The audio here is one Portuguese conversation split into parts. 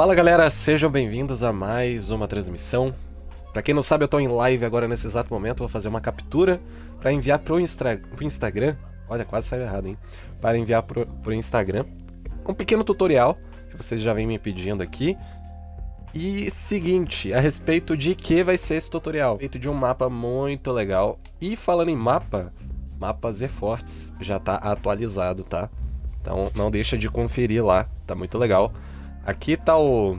Fala galera, sejam bem-vindos a mais uma transmissão. Pra quem não sabe, eu tô em live agora nesse exato momento, vou fazer uma captura pra enviar pro, Instra... pro Instagram. Olha, quase saiu errado, hein? Para enviar pro, pro Instagram. Um pequeno tutorial que vocês já vêm me pedindo aqui. E seguinte, a respeito de que vai ser esse tutorial? Respeito de um mapa muito legal. E falando em mapa, mapa Z-Forts já tá atualizado, tá? Então não deixa de conferir lá, tá muito legal. Aqui tá o,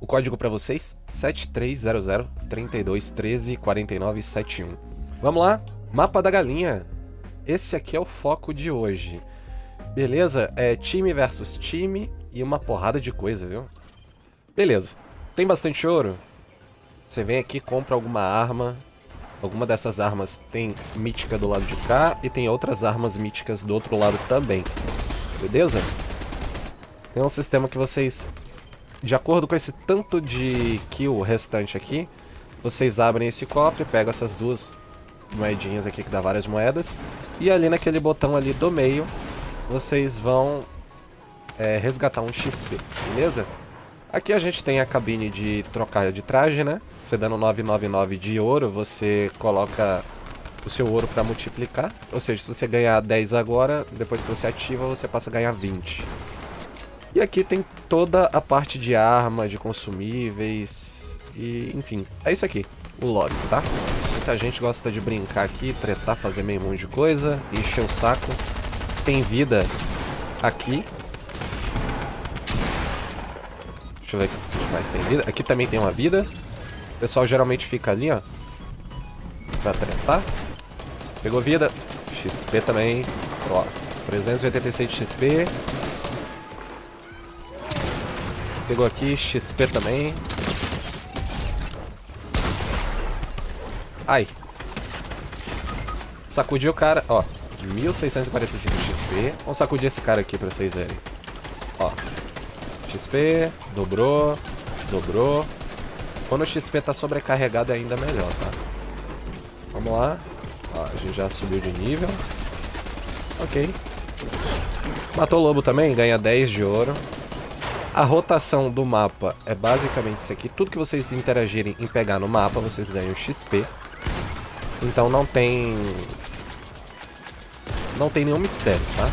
o código para vocês, 7300 32 13 49 71. Vamos lá, mapa da galinha. Esse aqui é o foco de hoje. Beleza? É time versus time e uma porrada de coisa, viu? Beleza. Tem bastante ouro? Você vem aqui, compra alguma arma. Alguma dessas armas tem mítica do lado de cá e tem outras armas míticas do outro lado também. Beleza? Tem um sistema que vocês, de acordo com esse tanto de kill restante aqui, vocês abrem esse cofre, pegam essas duas moedinhas aqui que dá várias moedas, e ali naquele botão ali do meio, vocês vão é, resgatar um XP, beleza? Aqui a gente tem a cabine de trocar de traje, né? Você dando 999 de ouro, você coloca o seu ouro para multiplicar. Ou seja, se você ganhar 10 agora, depois que você ativa, você passa a ganhar 20. E aqui tem toda a parte de arma, de consumíveis e enfim, é isso aqui, o lobby, tá? Muita gente gosta de brincar aqui, tretar, fazer meio monte de coisa, encher o saco. Tem vida aqui. Deixa eu ver o que mais tem vida. Aqui também tem uma vida. O pessoal geralmente fica ali, ó. Pra tretar. Pegou vida. XP também. Ó, 386 de XP. Pegou aqui, XP também. Ai. Sacudiu o cara, ó. 1645 XP. Vamos sacudir esse cara aqui pra vocês verem. Ó. XP, dobrou, dobrou. Quando o XP tá sobrecarregado é ainda melhor, tá? Vamos lá. Ó, a gente já subiu de nível. Ok. Matou o lobo também, ganha 10 de ouro. A rotação do mapa é basicamente isso aqui. Tudo que vocês interagirem em pegar no mapa, vocês ganham XP. Então não tem... Não tem nenhum mistério, tá?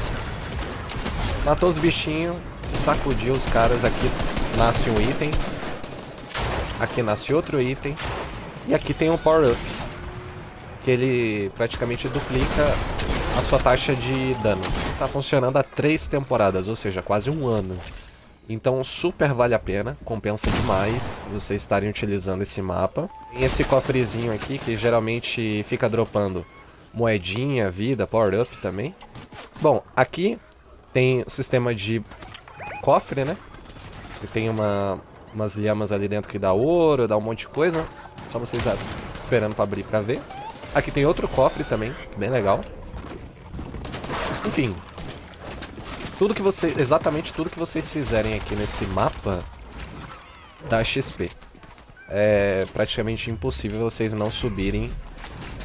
Matou os bichinhos, sacudiu os caras. Aqui nasce um item. Aqui nasce outro item. E aqui tem um power-up. Que ele praticamente duplica a sua taxa de dano. Tá funcionando há três temporadas, ou seja, quase um ano. Então super vale a pena, compensa demais vocês estarem utilizando esse mapa. Tem esse cofrezinho aqui que geralmente fica dropando moedinha, vida, power up também. Bom, aqui tem o sistema de cofre, né? E tem uma, umas lhamas ali dentro que dá ouro, dá um monte de coisa. Só vocês esperando pra abrir pra ver. Aqui tem outro cofre também, bem legal. Enfim, tudo que você, exatamente tudo que vocês fizerem aqui nesse mapa dá XP. É praticamente impossível vocês não subirem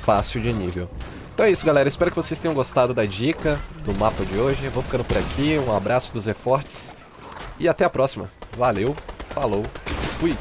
fácil de nível. Então é isso, galera. Espero que vocês tenham gostado da dica do mapa de hoje. Vou ficando por aqui. Um abraço dos Efortes. E até a próxima. Valeu, falou, fui.